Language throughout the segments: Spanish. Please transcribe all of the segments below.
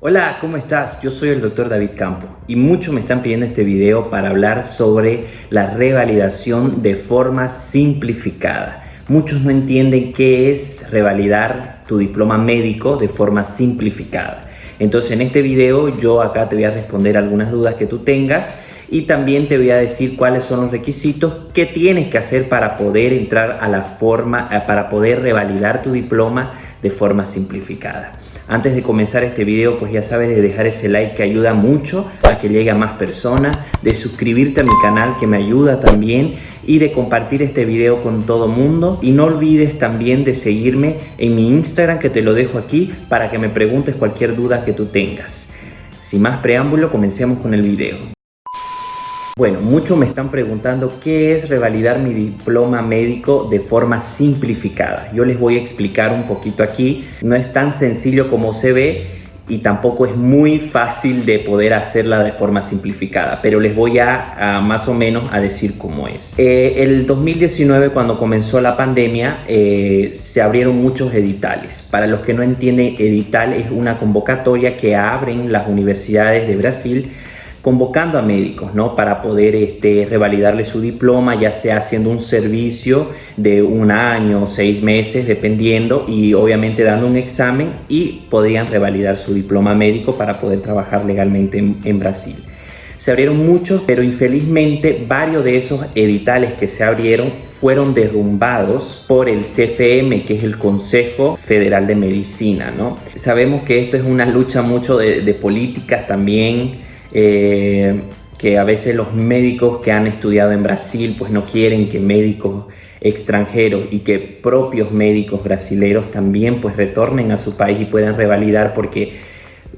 Hola, ¿cómo estás? Yo soy el doctor David Campo y muchos me están pidiendo este video para hablar sobre la revalidación de forma simplificada. Muchos no entienden qué es revalidar tu diploma médico de forma simplificada. Entonces en este video yo acá te voy a responder algunas dudas que tú tengas y también te voy a decir cuáles son los requisitos que tienes que hacer para poder entrar a la forma, eh, para poder revalidar tu diploma de forma simplificada. Antes de comenzar este video, pues ya sabes de dejar ese like que ayuda mucho a que llegue a más personas, de suscribirte a mi canal que me ayuda también y de compartir este video con todo mundo. Y no olvides también de seguirme en mi Instagram que te lo dejo aquí para que me preguntes cualquier duda que tú tengas. Sin más preámbulo, comencemos con el video. Bueno, muchos me están preguntando qué es revalidar mi diploma médico de forma simplificada. Yo les voy a explicar un poquito aquí. No es tan sencillo como se ve y tampoco es muy fácil de poder hacerla de forma simplificada, pero les voy a, más o menos a decir cómo es. Eh, el 2019 cuando comenzó la pandemia eh, se abrieron muchos editales. Para los que no entienden, edital es una convocatoria que abren las universidades de Brasil convocando a médicos ¿no? para poder este, revalidarle su diploma, ya sea haciendo un servicio de un año o seis meses, dependiendo, y obviamente dando un examen y podrían revalidar su diploma médico para poder trabajar legalmente en, Brasil. Se abrieron muchos, pero infelizmente varios de esos editales que se abrieron fueron derrumbados por el CFM, que es el Consejo Federal de Medicina. ¿no? Sabemos que esto es una lucha mucho de, de políticas también, eh, que a veces los médicos que han estudiado en Brasil pues no quieren que médicos extranjeros y que propios médicos brasileños también pues retornen a su país y puedan revalidar porque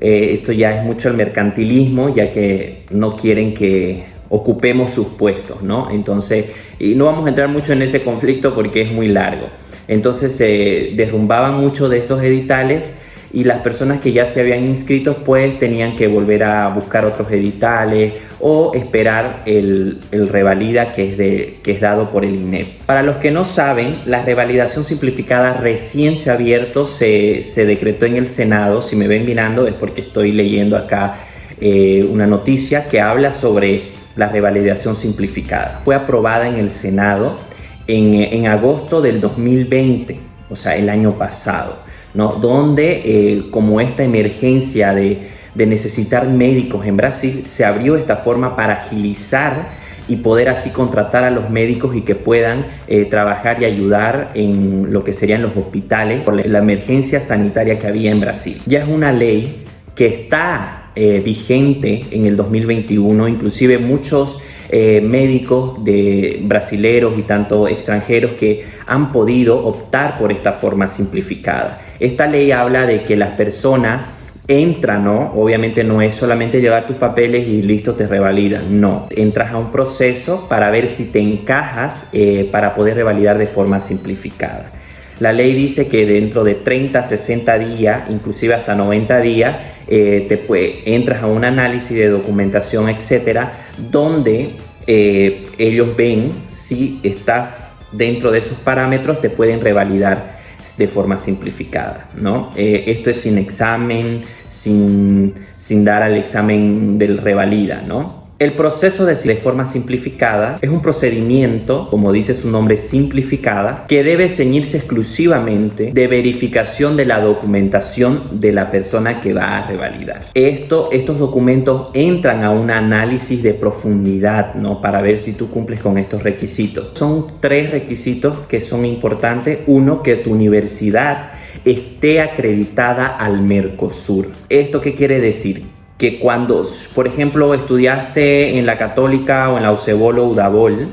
eh, esto ya es mucho el mercantilismo ya que no quieren que ocupemos sus puestos, ¿no? Entonces, y no vamos a entrar mucho en ese conflicto porque es muy largo. Entonces se derrumbaban muchos de estos editales y las personas que ya se habían inscrito pues tenían que volver a buscar otros editales o esperar el, el revalida que es, de, que es dado por el INEP. Para los que no saben, la revalidación simplificada recién se ha abierto, se, se decretó en el Senado, si me ven mirando es porque estoy leyendo acá eh, una noticia que habla sobre la revalidación simplificada. Fue aprobada en el Senado en, en agosto del 2020, o sea, el año pasado. Donde eh, como esta emergencia de, necesitar médicos en Brasil, se abrió esta forma para agilizar y poder así contratar a los médicos y que puedan eh, trabajar y ayudar en lo que serían los hospitales por la emergencia sanitaria que había en Brasil. Ya es una ley que está eh, vigente en el 2021, inclusive muchos médicos de brasileros y tanto extranjeros que han podido optar por esta forma simplificada. Esta ley habla de que las personas entran, ¿no? Obviamente no es solamente llevar tus papeles y listo, te revalidan. No, entras a un proceso para ver si te encajas eh, para poder revalidar de forma simplificada. La ley dice que dentro de 30, 60 días, inclusive hasta 90 días, eh, te puede, entras a un análisis de documentación, etcétera, donde eh, ellos ven si estás dentro de esos parámetros, te pueden revalidar de forma simplificada, ¿no? Eh, esto es sin examen, sin, sin dar al examen del revalida, ¿no? El proceso de, forma simplificada es un procedimiento, como dice su nombre, simplificada, que debe ceñirse exclusivamente de verificación de la documentación de la persona que va a revalidar. Esto, estos documentos entran a un análisis de profundidad, ¿no? Para ver si tú cumples con estos requisitos. Son tres requisitos que son importantes. Uno, que tu universidad esté acreditada al Mercosur. ¿Esto qué quiere decir? Que cuando, por ejemplo, estudiaste en la Católica o en la UCEBOL o UDABOL,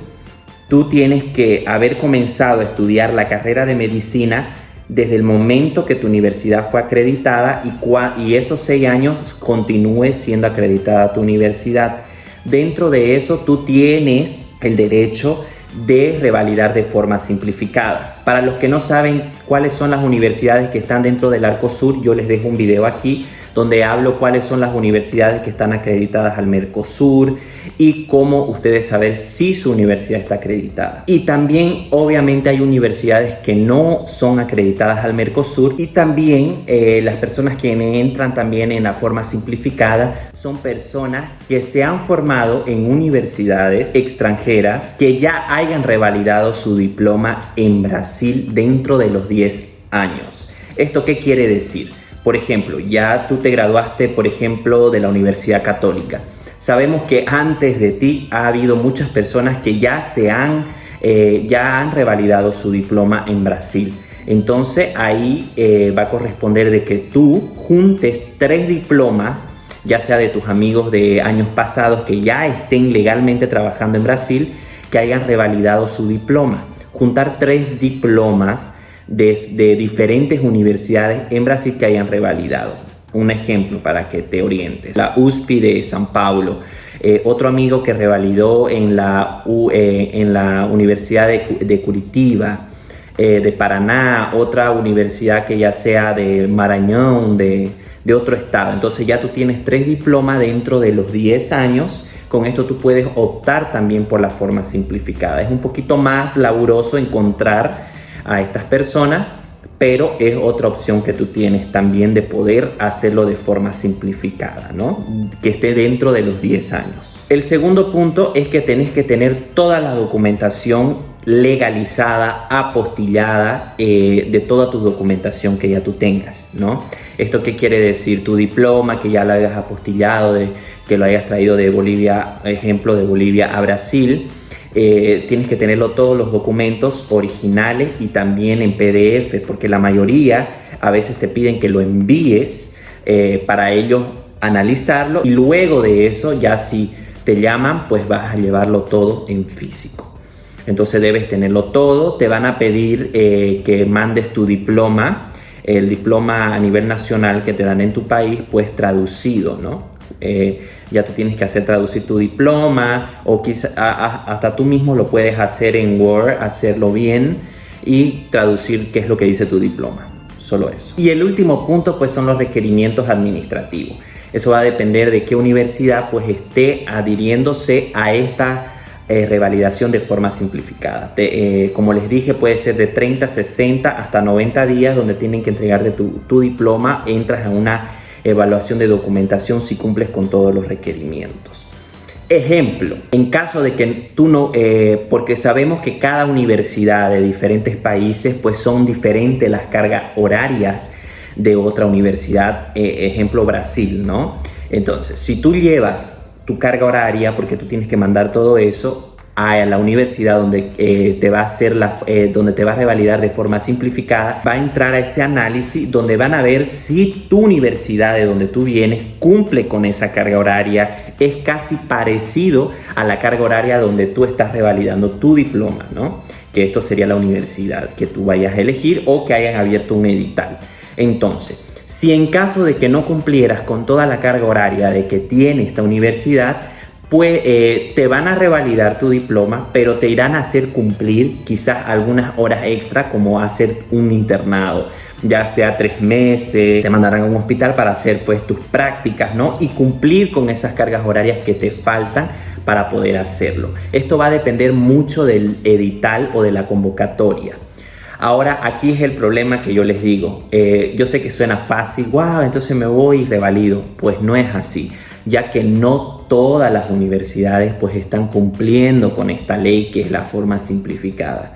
tú tienes que haber comenzado a estudiar la carrera de medicina desde el momento que tu universidad fue acreditada y, y esos seis años continúe siendo acreditada tu universidad. Dentro de eso tú tienes el derecho de revalidar de forma simplificada. Para los que no saben cuáles son las universidades que están dentro del Arco Sur, yo les dejo un video aquí donde hablo cuáles son las universidades que están acreditadas al Mercosur y cómo ustedes saber si su universidad está acreditada. Y también obviamente hay universidades que no son acreditadas al Mercosur y también eh, las personas que entran también en la forma simplificada son personas que se han formado en universidades extranjeras que ya hayan revalidado su diploma en Brasil dentro de los 10 años. ¿Esto qué quiere decir? Por ejemplo, ya tú te graduaste, por ejemplo, de la Universidad Católica. Sabemos que antes de ti ha habido muchas personas que ya se han, eh, ya han revalidado su diploma en Brasil. Entonces ahí eh, va a corresponder de que tú juntes tres diplomas, ya sea de tus amigos de años pasados que ya estén legalmente trabajando en Brasil, que hayan revalidado su diploma. Juntar tres diplomas de, diferentes universidades en Brasil que hayan revalidado. Un ejemplo para que te orientes. La USP de San Paulo. Eh, otro amigo que revalidó en la, eh, en la Universidad de, Curitiba, eh, de Paraná, otra universidad que ya sea de Marañón, de, de otro estado. Entonces ya tú tienes tres diplomas dentro de los 10 años con esto tú puedes optar también por la forma simplificada. Es un poquito más laburoso encontrar a estas personas, pero es otra opción que tú tienes también de poder hacerlo de forma simplificada, ¿no? Que esté dentro de los 10 años. El segundo punto es que tenés que tener toda la documentación legalizada, apostillada eh, de toda tu documentación que ya tú tengas, ¿no? ¿Esto qué quiere decir? Tu diploma que ya lo hayas apostillado, de, que lo hayas traído de Bolivia, ejemplo, de Bolivia a Brasil, eh, tienes que tenerlo todos los documentos originales y también en PDF, porque la mayoría a veces te piden que lo envíes eh, para ellos analizarlo y luego de eso ya si te llaman pues vas a llevarlo todo en físico. Entonces debes tenerlo todo, te van a pedir eh, que mandes tu diploma, el diploma a nivel nacional que te dan en tu país pues traducido, ¿no? Eh, ya tú tienes que hacer traducir tu diploma o quizá, hasta tú mismo lo puedes hacer en Word, hacerlo bien y traducir qué es lo que dice tu diploma. Solo eso. Y el último punto pues son los requerimientos administrativos. Eso va a depender de qué universidad pues esté adhiriéndose a esta eh, revalidación de forma simplificada. Eh, como les dije, puede ser de 30, 60 hasta 90 días donde tienen que entregarte tu, tu diploma. Entras en una evaluación de documentación si cumples con todos los requerimientos. Ejemplo, en caso de que tú no, eh, porque sabemos que cada universidad de diferentes países pues son diferentes las cargas horarias de otra universidad, eh, ejemplo Brasil, ¿no? Entonces, si tú llevas tu carga horaria, porque tú tienes que mandar todo eso, a la universidad donde eh, te va a hacer la, eh, donde te va a revalidar de forma simplificada, va a entrar a ese análisis donde van a ver si tu universidad de donde tú vienes cumple con esa carga horaria, es casi parecido a la carga horaria donde tú estás revalidando tu diploma, ¿no? Que esto sería la universidad que tú vayas a elegir o que hayan abierto un edital. Entonces, si en caso de que no cumplieras con toda la carga horaria de que tiene esta universidad, pues eh, te van a revalidar tu diploma, pero te irán a hacer cumplir quizás algunas horas extra como hacer un internado, ya sea tres meses, te mandarán a un hospital para hacer pues tus prácticas, ¿no? Y cumplir con esas cargas horarias que te faltan para poder hacerlo. Esto va a depender mucho del edital o de la convocatoria. Ahora aquí es el problema que yo les digo. Eh, yo sé que suena fácil, wow, entonces me voy y revalido. Pues no es así ya que no todas las universidades pues están cumpliendo con esta ley que es la forma simplificada.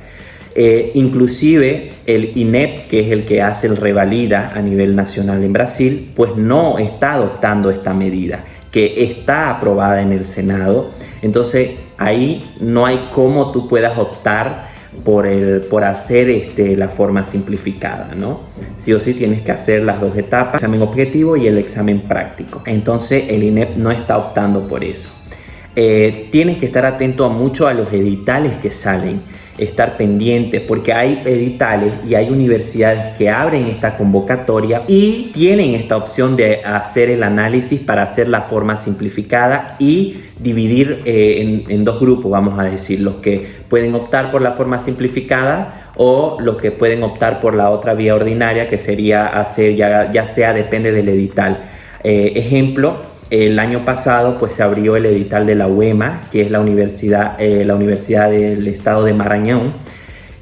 Eh, inclusive el INEP, que es el que hace el revalida a nivel nacional en Brasil, pues no está adoptando esta medida, que está aprobada en el Senado. Entonces ahí no hay cómo tú puedas optar por, el, por hacer este, la forma simplificada, ¿no? Sí o sí tienes que hacer las dos etapas, el examen objetivo y el examen práctico. Entonces el INEP no está optando por eso. Eh, tienes que estar atento a mucho a los editales que salen, estar pendiente porque hay editales y hay universidades que abren esta convocatoria y tienen esta opción de hacer el análisis para hacer la forma simplificada y dividir eh, en, dos grupos, vamos a decir, los que pueden optar por la forma simplificada o los que pueden optar por la otra vía ordinaria que sería hacer, ya, ya sea depende del edital. Eh, ejemplo, el año pasado pues se abrió el edital de la UEMA, que es la universidad, eh, la universidad del estado de Marañón,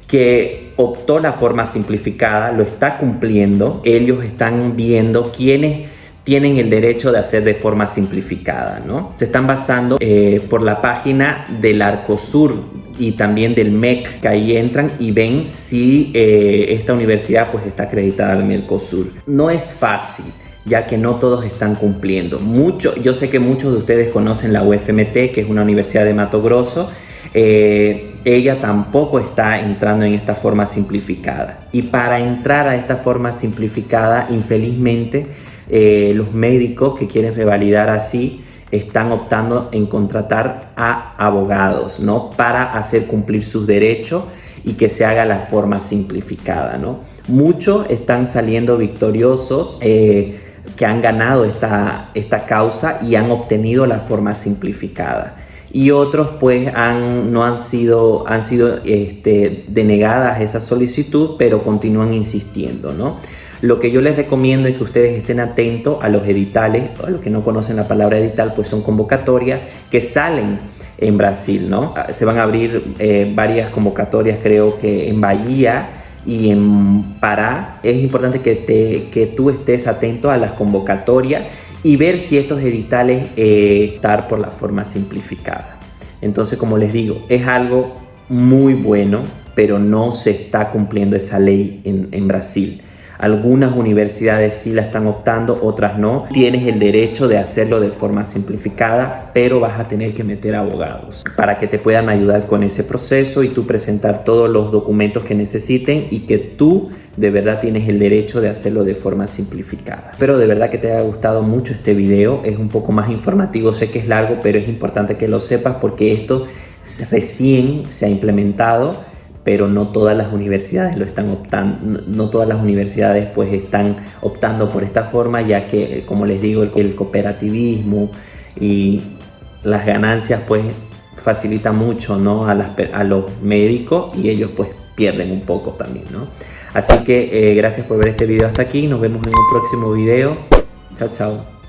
que optó la forma simplificada, lo está cumpliendo. Ellos están viendo quiénes tienen el derecho de hacer de forma simplificada, ¿no? Se están basando eh, por la página del Arcosur y también del MEC, que ahí entran y ven si eh, esta universidad pues está acreditada al Mercosur. No es fácil, ya que no todos están cumpliendo. Mucho, yo sé que muchos de ustedes conocen la UFMT, que es una universidad de Mato Grosso, eh, ella tampoco está entrando en esta forma simplificada. Y para entrar a esta forma simplificada, infelizmente, eh, los médicos que quieren revalidar así están optando en contratar a abogados, ¿no? Para hacer cumplir sus derechos y que se haga la forma simplificada, ¿no? Muchos están saliendo victoriosos, eh, que han ganado esta, esta causa y han obtenido la forma simplificada. Y otros pues han, no han sido, han sido este, denegadas esa solicitud, pero continúan insistiendo, ¿no? Lo que yo les recomiendo es que ustedes estén atentos a los editales, a los que no conocen la palabra edital, pues son convocatorias que salen en Brasil, ¿no? Se van a abrir eh, varias convocatorias, creo que en Bahía y en Pará. Es importante que, te, que tú estés atento a las convocatorias y ver si estos editales eh, están por la forma simplificada. Entonces, como les digo, es algo muy bueno, pero no se está cumpliendo esa ley en Brasil. Algunas universidades sí la están optando, otras no. Tienes el derecho de hacerlo de forma simplificada, pero vas a tener que meter abogados para que te puedan ayudar con ese proceso y tú presentar todos los documentos que necesiten y que tú de verdad tienes el derecho de hacerlo de forma simplificada. Espero de verdad que te haya gustado mucho este video. Es un poco más informativo, sé que es largo, pero es importante que lo sepas porque esto recién se ha implementado pero no todas las universidades lo están optando, no todas las universidades pues están optando por esta forma, ya que como les digo, el, cooperativismo y las ganancias pues facilita mucho ¿no? a, a los médicos y ellos pues pierden un poco también, ¿no? Así que eh, gracias por ver este video hasta aquí, nos vemos en un próximo video. Chao, chao.